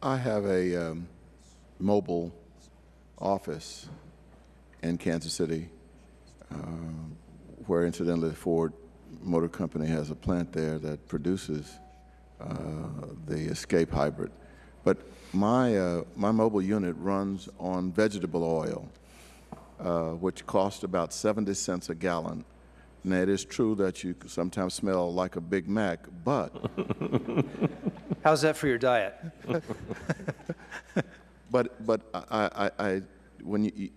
I have a um, mobile office in Kansas City, um, where incidentally Ford Motor Company has a plant there that produces uh, the Escape Hybrid. But my, uh, my mobile unit runs on vegetable oil, uh, which costs about 70 cents a gallon. Now, it is true that you sometimes smell like a Big Mac, but How's that for your diet? But, but I, I, I, when you,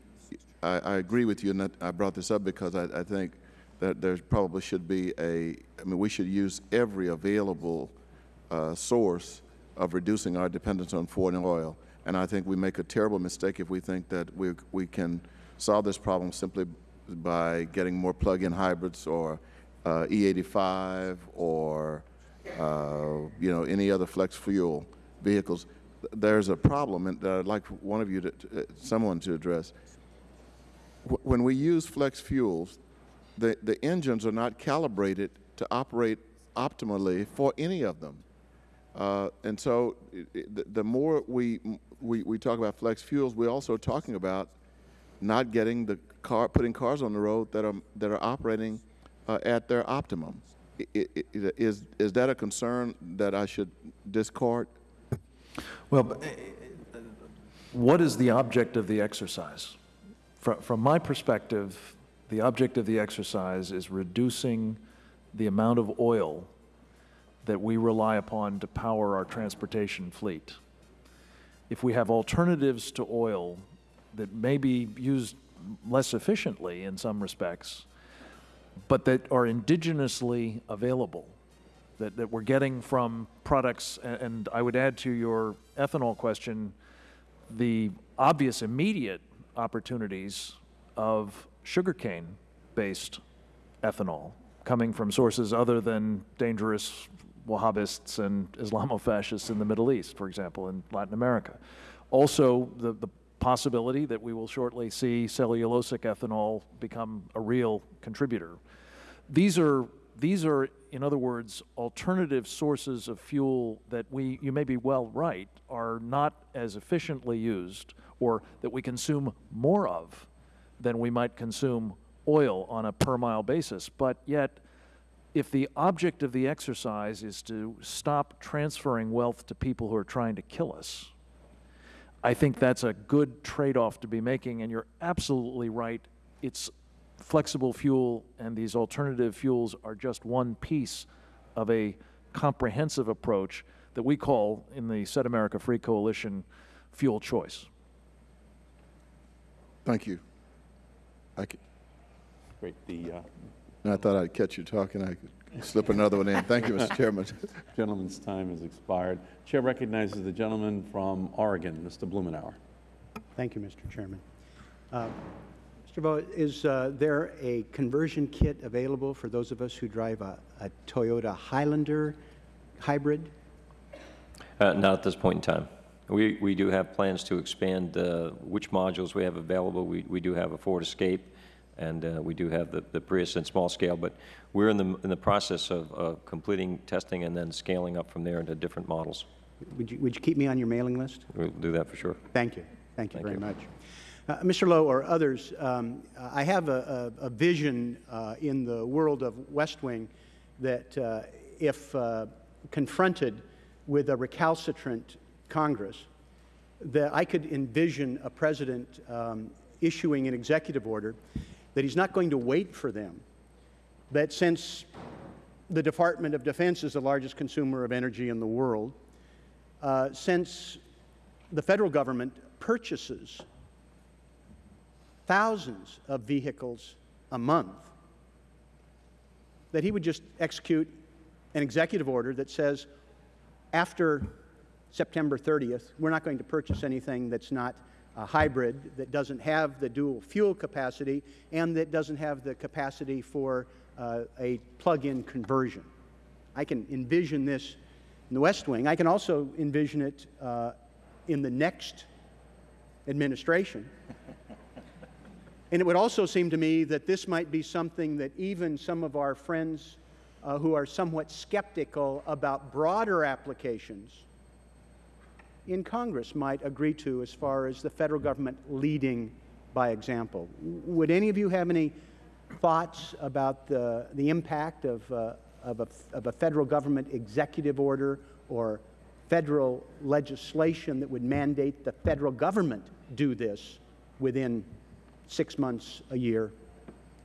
I, I agree with you, and I brought this up because I, I think that there probably should be a, I mean, we should use every available uh, source of reducing our dependence on foreign oil. And I think we make a terrible mistake if we think that we, we can solve this problem simply by getting more plug-in hybrids or uh, E85 or, you know, any other flex fuel vehicles there's a problem and that I'd like one of you to, to someone to address. when we use flex fuels, the, the engines are not calibrated to operate optimally for any of them. Uh, and so the, the, more we, we, we talk about flex fuels, we're also talking about not getting the car, putting cars on the road that are, that are operating uh, at their optimum. Is, is that a concern that I should discard? Well, eh, eh, what is the object of the exercise? From, from my perspective, the object of the exercise is reducing the amount of oil that we rely upon to power our transportation fleet. If we have alternatives to oil that may be used less efficiently in some respects, but that are indigenously available, that, that we're getting from products, and, I would add to your ethanol question the obvious immediate opportunities of sugarcane-based ethanol coming from sources other than dangerous Wahhabists and Islamofascists in the Middle East, for example, in Latin America. Also, the, the possibility that we will shortly see cellulosic ethanol become a real contributor. These are these are, in other words, alternative sources of fuel that we, you may be well right, are not as efficiently used or that we consume more of than we might consume oil on a per mile basis. But yet, if the object of the exercise is to stop transferring wealth to people who are trying to kill us, I think that's a good trade-off to be making, and you're absolutely right. It's flexible fuel and these alternative fuels are just one piece of a comprehensive approach that we call in the Set America Free Coalition fuel choice. Thank you. I could, Great. The uh, I thought I'd catch you talking. I could slip another one in. Thank you, Mr. Chairman. gentleman's time has expired. Chair recognizes the gentleman from Oregon, Mr. Blumenauer. Thank you, Mr. Chairman. Uh, Mr. Vieau, is uh, there a conversion kit available for those of us who drive a, a Toyota Highlander hybrid? Uh, not at this point in time. We, we do have plans to expand uh, which modules we have available. We, we do have a Ford Escape, and uh, we do have the, the Prius in small scale, but we're in the, in the process of completing testing and then scaling up from there into different models. Would you, would you keep me on your mailing list? We'll do that for sure. Thank you. Thank you Thank very you. much. Uh, Mr. Lowe or others, um, I have a, a, a vision uh, in the world of West Wing that uh, if uh, confronted with a recalcitrant Congress, that I could envision a President um, issuing an executive order that he's not going to wait for them, that since the Department of Defense is the largest consumer of energy in the world, uh, since the Federal Government purchases thousands of vehicles a month, that he would just execute an executive order that says after September 30th, we're not going to purchase anything that's not a hybrid, that doesn't have the dual fuel capacity, and that doesn't have the capacity for uh, a plug-in conversion. I can envision this in the West Wing. I can also envision it uh, in the next administration and it would also seem to me that this might be something that even some of our friends uh, who are somewhat skeptical about broader applications in Congress might agree to as far as the federal government leading by example. Would any of you have any thoughts about the, the impact of, uh, of, a, of a federal government executive order or federal legislation that would mandate the federal government do this within six months, a year,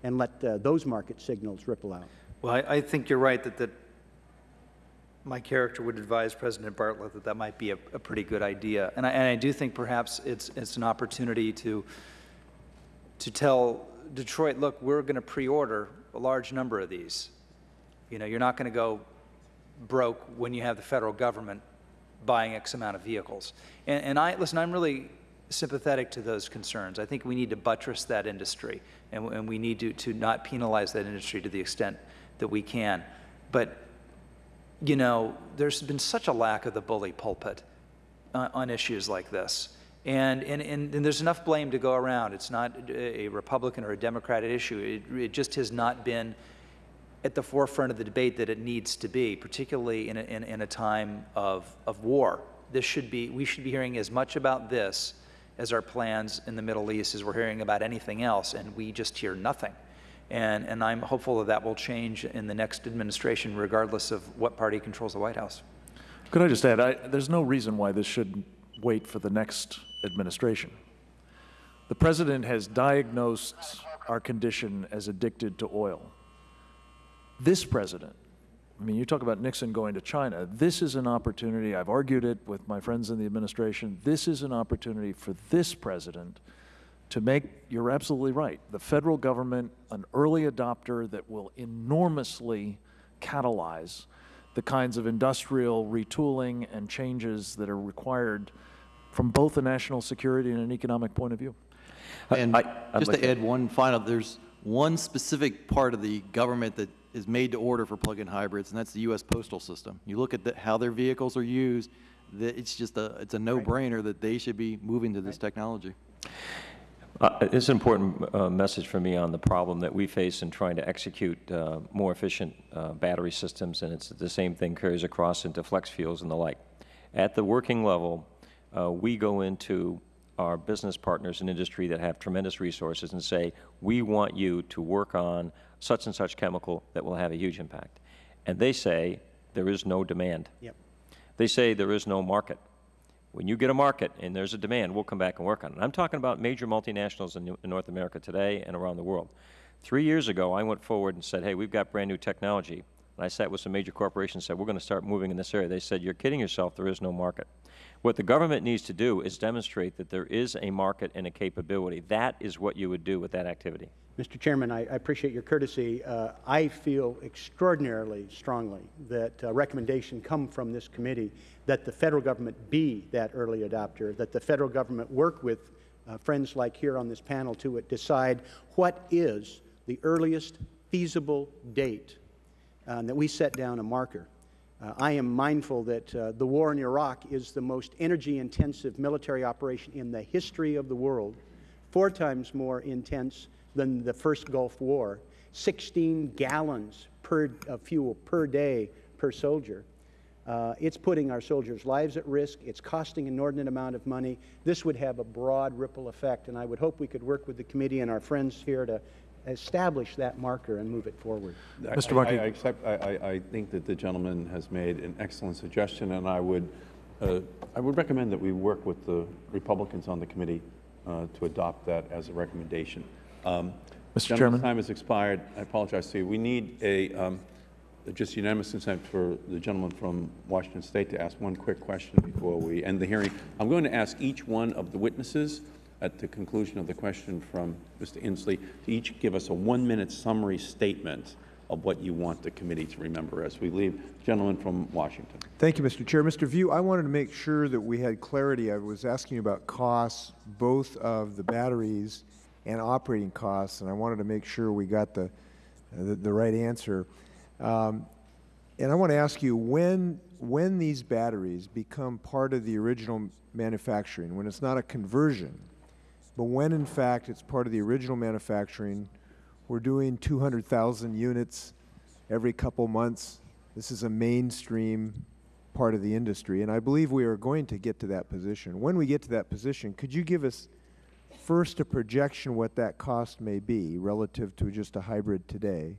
and let uh, those market signals ripple out? Well, I, I think you're right that, that my character would advise President Bartlet that that might be a, a pretty good idea. And I, and I do think perhaps it's, it's an opportunity to, to tell Detroit, look, we're going to pre-order a large number of these. You know, you're not going to go broke when you have the federal government buying X amount of vehicles. And, and I, listen, I'm really sympathetic to those concerns. I think we need to buttress that industry, and, and we need to, to not penalize that industry to the extent that we can. But, you know, there's been such a lack of the bully pulpit on, on issues like this. And, and, and, and there's enough blame to go around. It's not a Republican or a Democrat issue. It, it just has not been at the forefront of the debate that it needs to be, particularly in a, in, in a time of, of war. This should be, we should be hearing as much about this as our plans in the Middle East as we're hearing about anything else, and we just hear nothing. And, and I'm hopeful that that will change in the next administration, regardless of what party controls the White House. Could I just add, I, there's no reason why this should wait for the next administration. The president has diagnosed our condition as addicted to oil. This president, I mean, you talk about Nixon going to China. This is an opportunity, I've argued it with my friends in the administration, this is an opportunity for this president to make, you're absolutely right, the federal government an early adopter that will enormously catalyze the kinds of industrial retooling and changes that are required from both a national security and an economic point of view. Uh, and I- I'd just like to add one final, there's one specific part of the government that is made to order for plug-in hybrids, and that's the U.S. postal system. You look at the, how their vehicles are used, that it's just a, it's a no-brainer that they should be moving to this technology. Uh, It's an important uh, message for me on the problem that we face in trying to execute uh, more efficient uh, battery systems, and it's the same thing carries across into flex fuels and the like. At the working level, uh, we go into our business partners in industry that have tremendous resources and say, we want you to work on such and such chemical that will have a huge impact. And they say, there is no demand. Yep. They say there is no market. When you get a market and there's a demand, we'll come back and work on it. I'm talking about major multinationals in, in North America today and around the world. Three years ago, I went forward and said, hey, we've got brand new technology. And I sat with some major corporations and said, we're going to start moving in this area. They said, you're kidding yourself, there is no market. What the government needs to do is demonstrate that there is a market and a capability. That is what you would do with that activity. Mr. Chairman, I, I appreciate your courtesy. Uh, I feel extraordinarily strongly that a recommendation come from this committee that the federal government be that early adopter, that the federal government work with uh, friends like here on this panel to decide what is the earliest feasible date, uh, and that we set down a marker. Uh, I am mindful that uh, the war in Iraq is the most energy-intensive military operation in the history of the world, four times more intense than the first Gulf War, 16 gallons per, of fuel per day per soldier. Uh, it's putting our soldiers' lives at risk. It's costing an inordinate amount of money. This would have a broad ripple effect, and I would hope we could work with the committee and our friends here to establish that marker and move it forward. I- Mr. I- Markey. I accept, I, I, I think that the gentleman has made an excellent suggestion, and I would, uh, I would recommend that we work with the Republicans on the committee uh, to adopt that as a recommendation. Um, Mr. gentleman's Chairman? time has expired. I apologize to you. We need a, um, just unanimous consent for the gentleman from Washington State to ask one quick question before we end the hearing. I'm going to ask each one of the witnesses at the conclusion of the question from Mr. Inslee to each give us a one-minute summary statement of what you want the committee to remember as we leave. Gentleman from Washington. Thank you, Mr. Chair. Mr. Vieau, I wanted to make sure that we had clarity. I was asking about costs, both of the batteries and operating costs, and I wanted to make sure we got the, the, the right answer. Um, and I want to ask you, when, when these batteries become part of the original manufacturing, when it's not a conversion, but when in fact it's part of the original manufacturing, we're doing 200,000 units every couple months. This is a mainstream part of the industry, and I believe we are going to get to that position. When we get to that position, could you give us first a projection what that cost may be relative to just a hybrid today?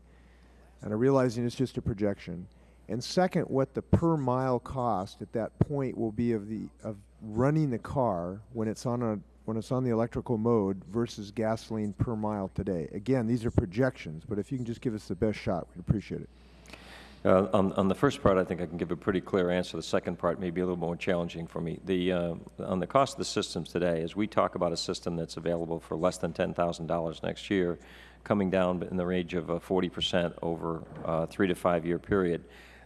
And I'm realizing it's just a projection. And second, what the per mile cost at that point will be of the of running the car when it's on a when it's on the electrical mode versus gasoline per mile today. Again, these are projections, but if you can just give us the best shot, we'd appreciate it. Uh, On on the first part, I think I can give a pretty clear answer. The second part may be a little more challenging for me. The, uh, on the cost of the systems today, as we talk about a system that's available for less than $10,000 next year, coming down in the range of uh, 40% over a three to five-year period,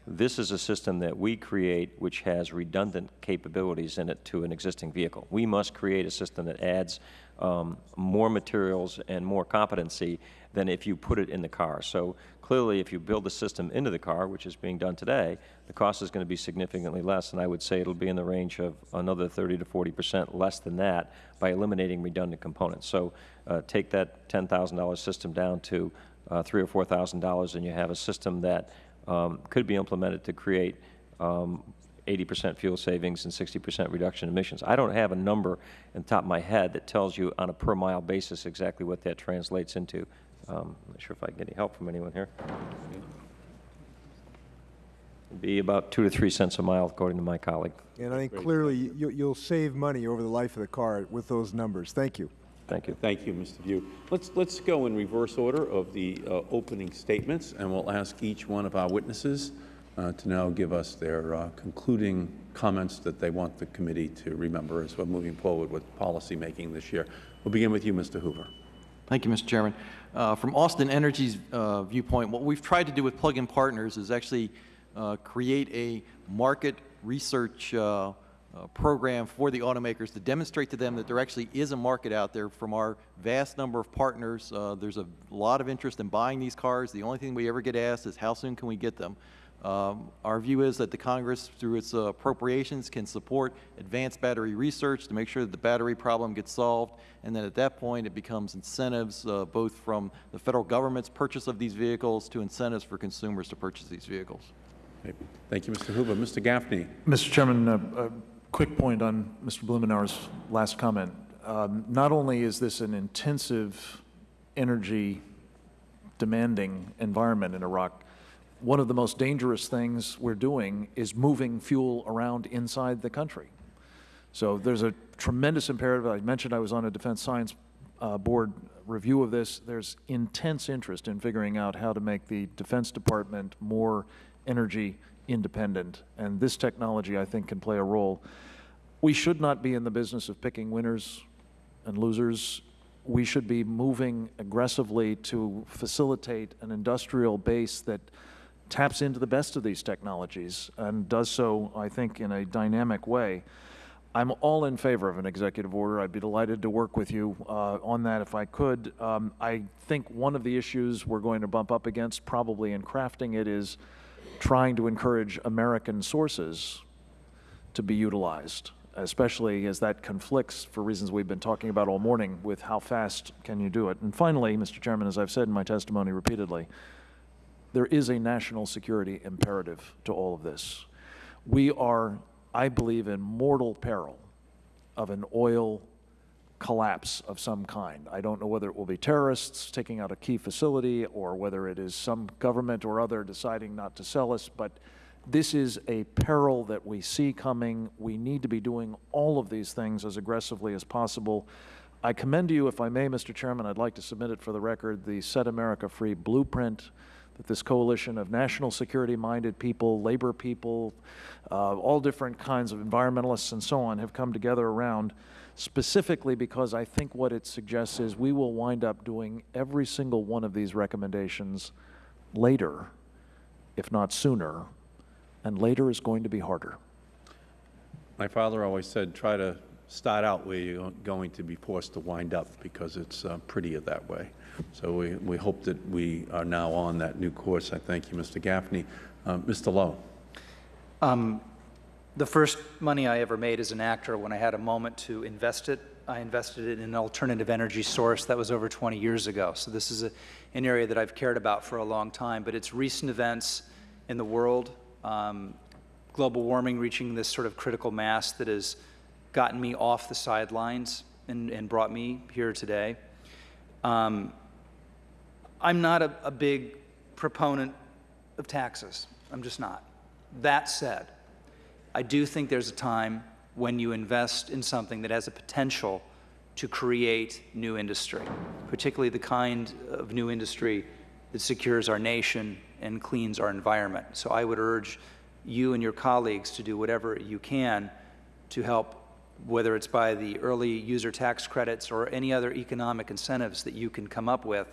this is a system that we create which has redundant capabilities in it to an existing vehicle. We must create a system that adds um, more materials and more competency than if you put it in the car. So clearly, if you build the system into the car, which is being done today, the cost is going to be significantly less, and I would say it'll be in the range of another 30 to 40 percent less than that by eliminating redundant components. So uh, take that $10,000 system down to uh, three or four thousand dollars, and you have a system that um, could be implemented to create um, 80% fuel savings and 60% reduction in emissions. I don't have a number in the top of my head that tells you on a per mile basis exactly what that translates into. Um, I'm not sure if I can get any help from anyone here. It'd be about two to three cents a mile, according to my colleague. And I think clearly you'll save money over the life of the car with those numbers. Thank you. Thank you. Thank you, Mr. Vieau. Let's, let's go in reverse order of the uh, opening statements, and we'll ask each one of our witnesses uh, to now give us their uh, concluding comments that they want the committee to remember as we're moving forward with policymaking this year. We'll begin with you, Mr. Hoover. Thank you, Mr. Chairman. Uh, From Austin Energy's uh, viewpoint, what we've tried to do with Plug-in Partners is actually uh, create a market research uh, uh, program for the automakers to demonstrate to them that there actually is a market out there from our vast number of partners. Uh, There's a lot of interest in buying these cars. The only thing we ever get asked is how soon can we get them? Um, Our view is that the Congress, through its uh, appropriations, can support advanced battery research to make sure that the battery problem gets solved, and then at that point, it becomes incentives, uh, both from the federal government's purchase of these vehicles to incentives for consumers to purchase these vehicles. Thank you, Mr. Hoover. Mr. Gaffney. Mr. Chairman, a, a quick point on Mr. Blumenauer's last comment. Um, not only is this an intensive, energy demanding environment in Iraq, one of the most dangerous things we're doing is moving fuel around inside the country. So there's a tremendous imperative. I mentioned I was on a Defense Science uh, Board review of this. There's intense interest in figuring out how to make the Defense Department more energy independent, and this technology, I think, can play a role. We should not be in the business of picking winners and losers. We should be moving aggressively to facilitate an industrial base that taps into the best of these technologies and does so, I think, in a dynamic way. I'm all in favor of an executive order. I'd be delighted to work with you uh, on that if I could. Um, I think one of the issues we're going to bump up against, probably in crafting it, is trying to encourage American sources to be utilized, especially as that conflicts, for reasons we've been talking about all morning, with how fast can you do it. And finally, Mr. Chairman, as I've said in my testimony repeatedly, there is a national security imperative to all of this. We are, I believe, in mortal peril of an oil collapse of some kind. I don't know whether it will be terrorists taking out a key facility or whether it is some government or other deciding not to sell us, but this is a peril that we see coming. We need to be doing all of these things as aggressively as possible. I commend to you, if I may, Mr. Chairman, I'd like to submit it for the record, the Set America Free blueprint that this coalition of national security-minded people, labor people, uh, all different kinds of environmentalists and so on have come together around specifically because I think what it suggests is we will wind up doing every single one of these recommendations later, if not sooner, and later is going to be harder. My father always said, try to start out where you're going to be forced to wind up because it's uh, prettier that way. So we, we hope that we are now on that new course. I thank you, Mr. Gaffney. Uh, Mr. Lowe. Um, the first money I ever made as an actor, when I had a moment to invest it, I invested it in an alternative energy source. That was over 20 years ago. So this is a, an area that I've cared about for a long time. But it's recent events in the world, um, global warming reaching this sort of critical mass that has gotten me off the sidelines and, and brought me here today. Um, I'm not a, a big proponent of taxes. I'm just not. That said, I do think there's a time when you invest in something that has a potential to create new industry, particularly the kind of new industry that secures our nation and cleans our environment. So I would urge you and your colleagues to do whatever you can to help, whether it's by the early user tax credits or any other economic incentives that you can come up with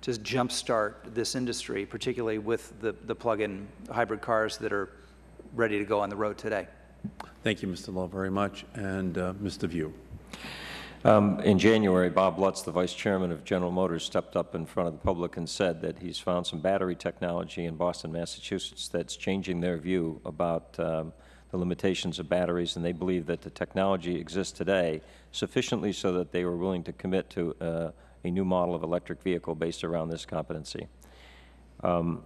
to jumpstart this industry, particularly with the, the plug-in hybrid cars that are ready to go on the road today. Thank you, Mr. Lowe, very much. And uh, Mr. Vieau. Um, In January, Bob Lutz, the vice chairman of General Motors, stepped up in front of the public and said that he's found some battery technology in Boston, Massachusetts that's changing their view about um, the limitations of batteries, and they believe that the technology exists today sufficiently so that they were willing to commit to uh, a new model of electric vehicle based around this competency. Um,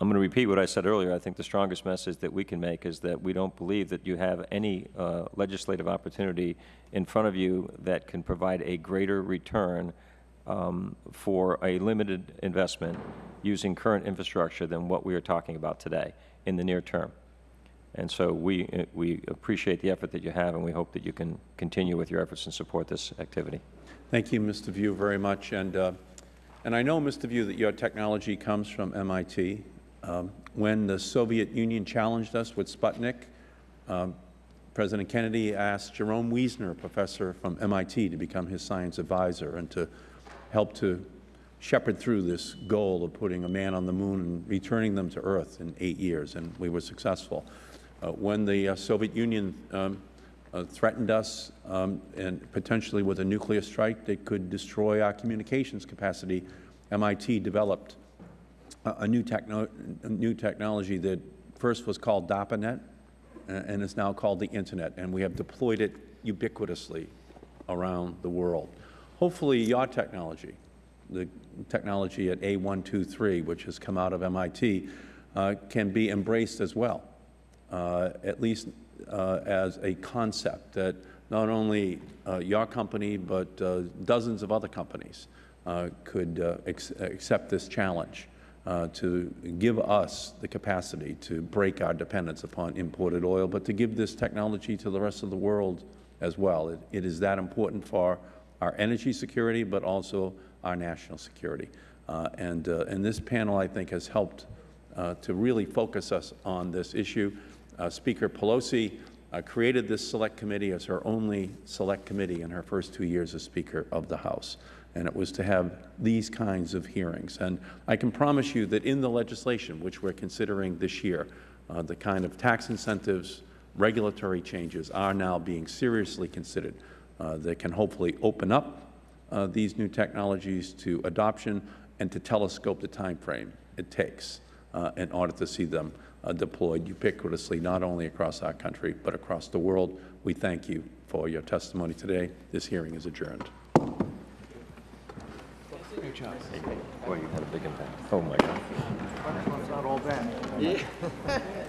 I'm going to repeat what I said earlier. I think the strongest message that we can make is that we don't believe that you have any uh, legislative opportunity in front of you that can provide a greater return um, for a limited investment using current infrastructure than what we are talking about today in the near term. And so we, uh, we appreciate the effort that you have, and we hope that you can continue with your efforts and support this activity. Thank you, Mr. Vieau, very much. And, uh, and I know, Mr. Vieau, that your technology comes from MIT. Um, when the Soviet Union challenged us with Sputnik, um, President Kennedy asked Jerome Wiesner, a professor from MIT, to become his science advisor and to help to shepherd through this goal of putting a man on the moon and returning them to Earth in eight years, and we were successful. Uh, when the uh, Soviet Union um, uh, threatened us um, and potentially with a nuclear strike that could destroy our communications capacity, MIT developed a, new, techno a new technology that first was called DARPANET uh, and is now called the Internet, and we have deployed it ubiquitously around the world. Hopefully, your technology, the technology at A123, which has come out of MIT, uh, can be embraced as well, uh, at least uh, as a concept that not only uh, your company, but uh, dozens of other companies could accept this challenge uh, to give us the capacity to break our dependence upon imported oil, but to give this technology to the rest of the world as well. it, it is that important for our energy security, but also our national security. Uh, and, uh, and this panel, I think, has helped uh, to really focus us on this issue. Uh, Speaker Pelosi uh, created this select committee as her only select committee in her first two years as Speaker of the House. And it was to have these kinds of hearings. And I can promise you that in the legislation, which we're considering this year, uh, the kind of tax incentives, regulatory changes are now being seriously considered uh, that can hopefully open up uh, these new technologies to adoption and to telescope the time frame it takes uh, in order to see them uh, deployed ubiquitously, not only across our country, but across the world. We thank you for your testimony today. This hearing is adjourned. Boy, you had a big impact. Oh, my God. Not all bad.